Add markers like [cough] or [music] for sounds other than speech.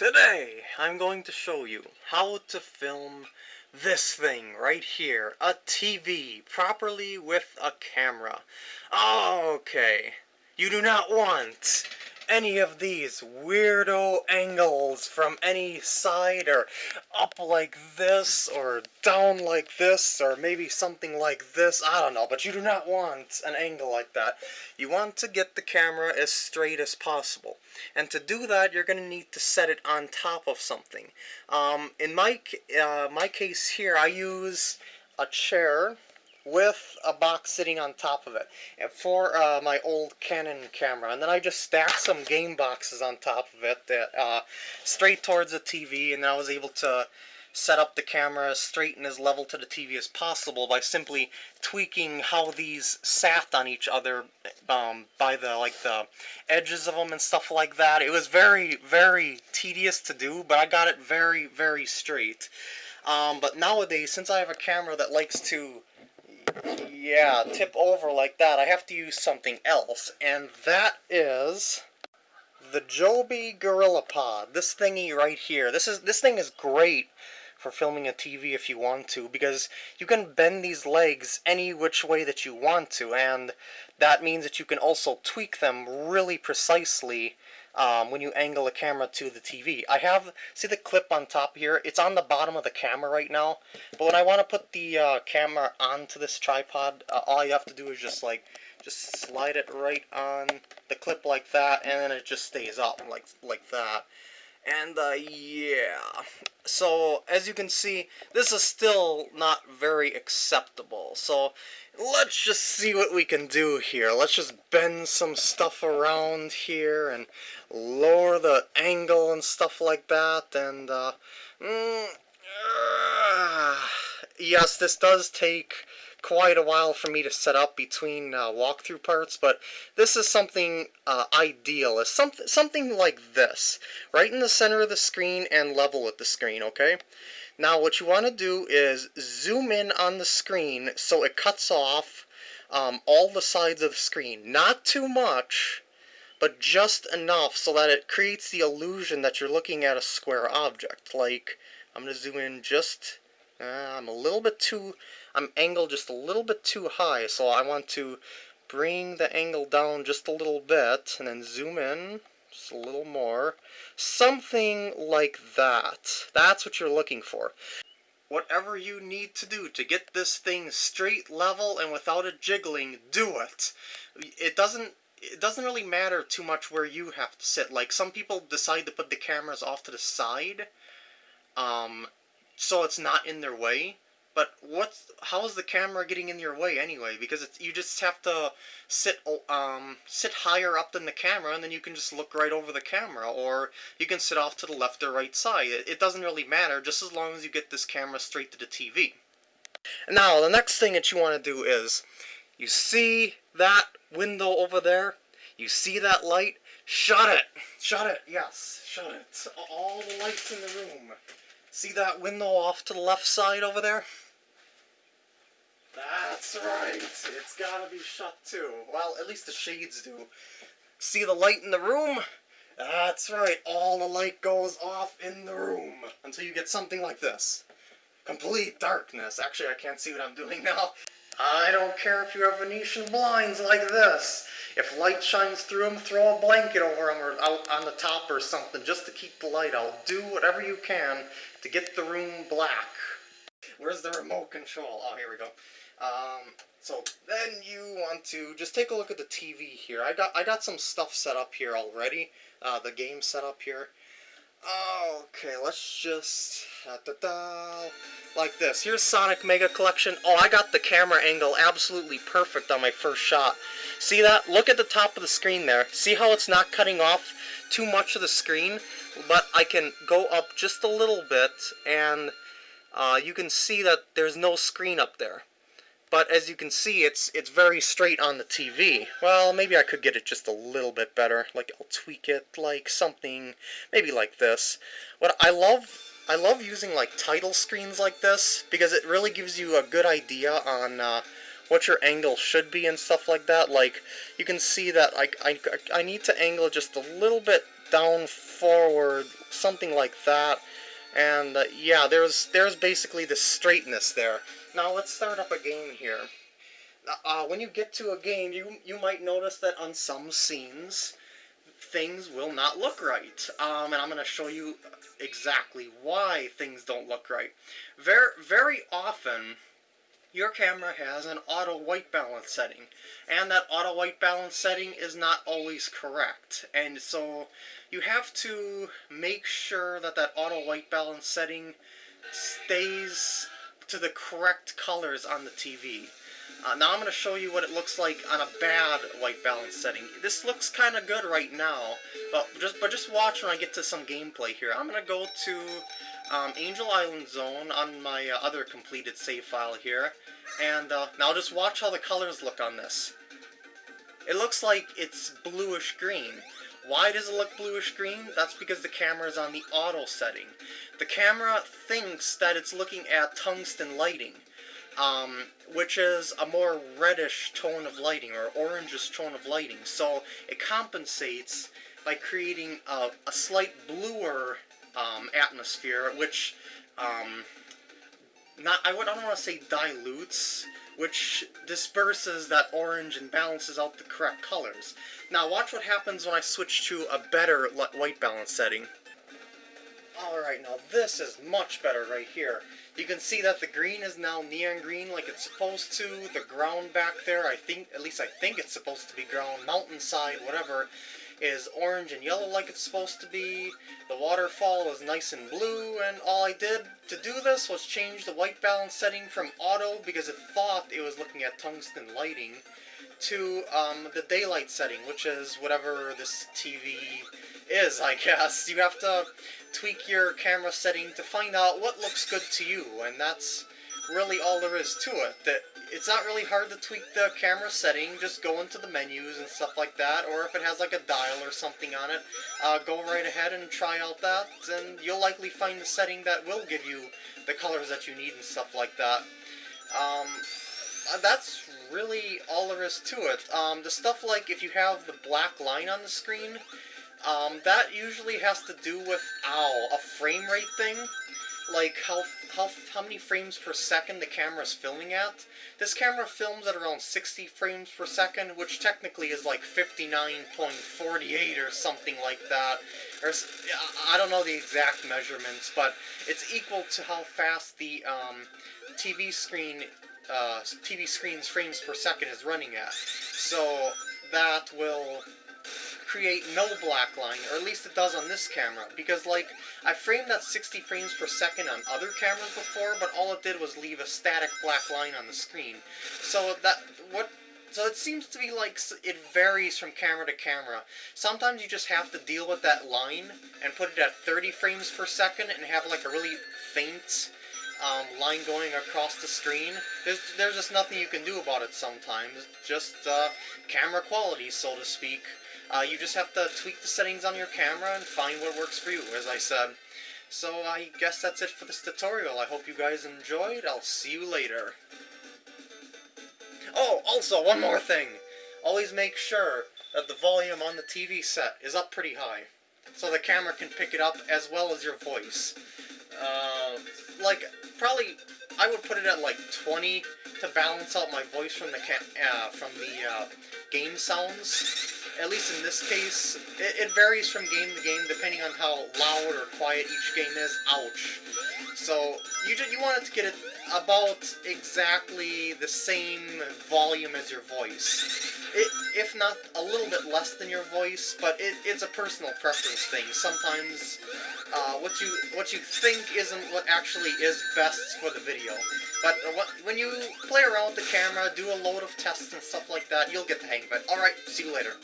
Today, I'm going to show you how to film this thing right here, a TV, properly with a camera. Okay, you do not want any of these weirdo angles from any side or up like this or down like this or maybe something like this. I don't know, but you do not want an angle like that. You want to get the camera as straight as possible. And to do that, you're going to need to set it on top of something. Um, in my, uh, my case here, I use a chair with a box sitting on top of it for uh, my old Canon camera. And then I just stacked some game boxes on top of it that uh, straight towards the TV, and I was able to set up the camera straight and as level to the TV as possible by simply tweaking how these sat on each other um, by the like the edges of them and stuff like that. It was very very tedious to do, but I got it very very straight. Um, but nowadays, since I have a camera that likes to yeah, tip over like that, I have to use something else, and that is the Joby Gorilla Pod. This thingy right here. This is this thing is great for filming a TV if you want to, because you can bend these legs any which way that you want to, and that means that you can also tweak them really precisely um, when you angle the camera to the TV. I have, see the clip on top here? It's on the bottom of the camera right now, but when I want to put the uh, camera onto this tripod, uh, all you have to do is just like, just slide it right on the clip like that, and then it just stays up like, like that. And, uh, yeah. So, as you can see, this is still not very acceptable. So, let's just see what we can do here. Let's just bend some stuff around here and lower the angle and stuff like that. And, uh, mm, uh yes, this does take quite a while for me to set up between uh, walkthrough parts, but this is something uh, ideal. It's something, something like this, right in the center of the screen and level with the screen, okay? Now what you want to do is zoom in on the screen so it cuts off um, all the sides of the screen. Not too much, but just enough so that it creates the illusion that you're looking at a square object. Like, I'm going to zoom in just, uh, I'm a little bit too I'm angled just a little bit too high, so I want to bring the angle down just a little bit, and then zoom in just a little more. Something like that. That's what you're looking for. Whatever you need to do to get this thing straight, level, and without it jiggling, do it. It doesn't it doesn't really matter too much where you have to sit. Like, some people decide to put the cameras off to the side, um, so it's not in their way. But what's how is the camera getting in your way anyway? Because it's, you just have to sit um sit higher up than the camera, and then you can just look right over the camera, or you can sit off to the left or right side. It, it doesn't really matter, just as long as you get this camera straight to the TV. Now the next thing that you want to do is, you see that window over there? You see that light? Shut it! Shut it! Yes, shut it. All the lights in the room. See that window off to the left side over there? That's right. It's gotta be shut too. Well, at least the shades do. See the light in the room? That's right. All the light goes off in the room until you get something like this. Complete darkness. Actually, I can't see what I'm doing [laughs] now. I don't care if you have Venetian blinds like this. If light shines through them, throw a blanket over them or out on the top or something just to keep the light out. Do whatever you can to get the room black. Where's the remote control? Oh, here we go. Um, so then you want to just take a look at the TV here. I got I got some stuff set up here already. Uh, the game set up here. Okay, let's just da, da, da, like this. Here's Sonic Mega Collection. Oh, I got the camera angle absolutely perfect on my first shot. See that? Look at the top of the screen there. See how it's not cutting off too much of the screen? But I can go up just a little bit, and uh, you can see that there's no screen up there. But as you can see, it's it's very straight on the TV. Well, maybe I could get it just a little bit better. Like, I'll tweak it like something, maybe like this. What I love, I love using like title screens like this, because it really gives you a good idea on uh, what your angle should be and stuff like that. Like, you can see that I, I, I need to angle just a little bit down forward something like that. And uh, yeah, there's there's basically the straightness there. Now let's start up a game here. Uh, when you get to a game, you you might notice that on some scenes, things will not look right. Um, and I'm going to show you exactly why things don't look right. Very very often, your camera has an auto white balance setting and that auto white balance setting is not always correct and so you have to make sure that that auto white balance setting stays to the correct colors on the TV. Uh, now I'm going to show you what it looks like on a bad white balance setting. This looks kind of good right now, but just but just watch when I get to some gameplay here. I'm going to go to um, Angel Island Zone on my uh, other completed save file here, and uh, now just watch how the colors look on this. It looks like it's bluish green. Why does it look bluish green? That's because the camera is on the auto setting. The camera thinks that it's looking at tungsten lighting, um, which is a more reddish tone of lighting, or orangish tone of lighting. So it compensates by creating a, a slight bluer um, atmosphere, which um, not I, would, I don't want to say dilutes, which disperses that orange and balances out the correct colors. Now watch what happens when I switch to a better white balance setting. Alright, now this is much better right here. You can see that the green is now neon green like it's supposed to. The ground back there, I think, at least I think it's supposed to be ground, mountainside, whatever, is orange and yellow like it's supposed to be. The waterfall is nice and blue, and all I did to do this was change the white balance setting from auto because it thought it was looking at tungsten lighting to um, the daylight setting, which is whatever this TV is, I guess. You have to tweak your camera setting to find out what looks good to you, and that's really all there is to it. That it's not really hard to tweak the camera setting, just go into the menus and stuff like that, or if it has like a dial or something on it, uh, go right ahead and try out that, and you'll likely find the setting that will give you the colors that you need and stuff like that. Um, uh, that's really all there is to it. Um, the stuff like if you have the black line on the screen, um, that usually has to do with, ow, a frame rate thing like how how how many frames per second the camera is filming at. This camera films at around 60 frames per second, which technically is like 59.48 or something like that. Or I don't know the exact measurements, but it's equal to how fast the um, TV screen uh, TV screen's frames per second is running at. So that will create no black line, or at least it does on this camera, because like, I framed that 60 frames per second on other cameras before, but all it did was leave a static black line on the screen. So that, what so it seems to be like it varies from camera to camera. Sometimes you just have to deal with that line and put it at 30 frames per second and have like a really faint um, line going across the screen. There's, there's just nothing you can do about it sometimes. Just uh, camera quality, so to speak. Uh, you just have to tweak the settings on your camera and find what works for you, as I said. So I guess that's it for this tutorial. I hope you guys enjoyed. I'll see you later. Oh, also, one more thing. Always make sure that the volume on the TV set is up pretty high. So the camera can pick it up as well as your voice. Uh, like, probably, I would put it at like 20 to balance out my voice from the, uh, from the uh, game sounds at least in this case, it, it, varies from game to game depending on how loud or quiet each game is. Ouch. So, you, just, you want it to get it about exactly the same volume as your voice. It, if not a little bit less than your voice, but it, it's a personal preference thing. Sometimes uh, what you what you think isn't what actually is best for the video. But when you play around with the camera, do a load of tests and stuff like that, you'll get the hang of it. Alright, see you later.